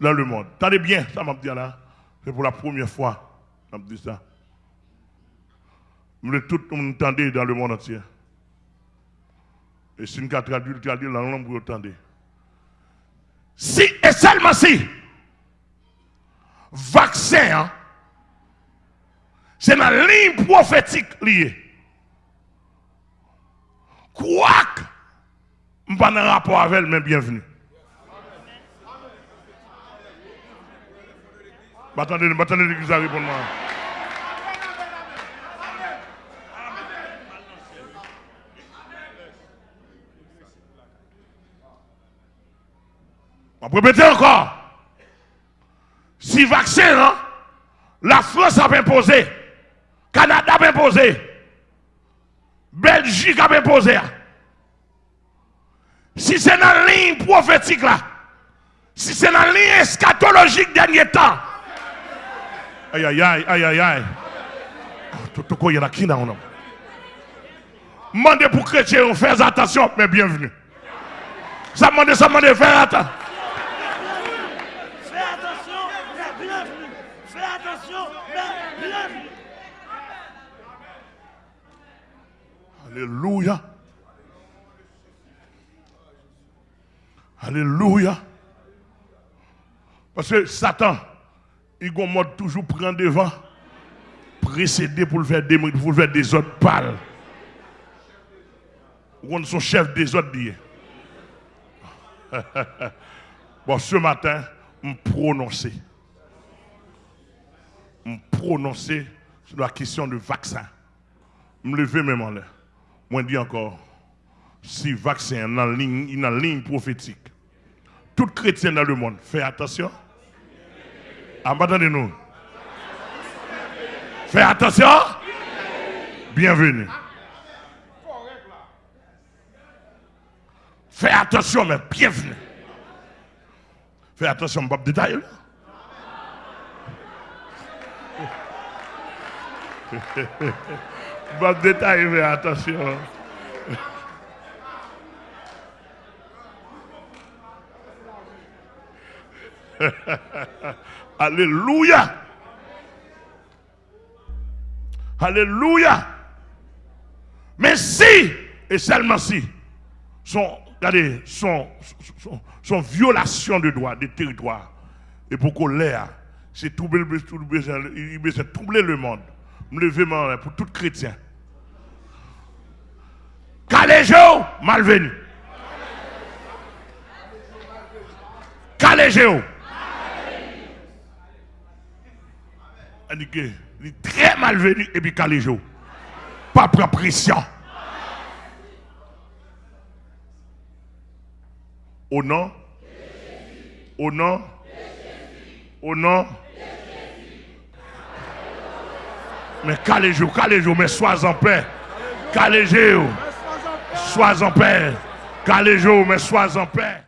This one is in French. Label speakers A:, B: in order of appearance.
A: dans le monde. Tenez bien, ça m'a dit là. C'est pour la première fois, m'a dit ça. Je tout le monde entendre dans le monde entier. Et si nous traduit, traduit la langue, vous entendez. Si et seulement si, vaccin, hein, c'est la ligne prophétique liée. Quoique, je ne pas rapport avec elle, mais bienvenue. Attendez, attendez l'église à répondre. On peut répéter encore. Si vaccin, hein, la France a imposé, Canada a imposé, Belgique a imposé. Si c'est dans la ligne prophétique là, si c'est dans la ligne eschatologique dernier temps, aïe aïe aïe aïe aïe aïe, tout y a qui dans on Mandez pour chrétiens, faire attention, mais bienvenue. Ça demande, ça demande, faire attention. Alléluia. Alléluia. Parce que Satan, il mode toujours prendre devant, précéder pour le faire des, le autres pâles. On son chef des autres bon, ce matin, me prononcer. Me prononcer sur la question du vaccin. Me lever même en l'air. Je dis encore, si vaccin est la ligne, ligne prophétique, tout chrétien dans le monde, fais attention. Attendez-nous. Fais attention. Bienvenue. Fais attention, mais bienvenue. Fais attention, de détail. De détail, mais attention. Alléluia. Alléluia. Mais si, et seulement si, son, regardez, violation de droit, de territoire, et pour l'air, c'est troubler, troubler le monde me lever pour tout chrétien. Caléjo, malvenu. Caléjo. Il est très malvenu et puis caléjo. Pas prendre pression. Au nom. Au nom. Au nom. Mais calez-vous, calez-vous, mais sois en paix. Calez-vous. Sois en paix. Calez-vous, mais sois en paix.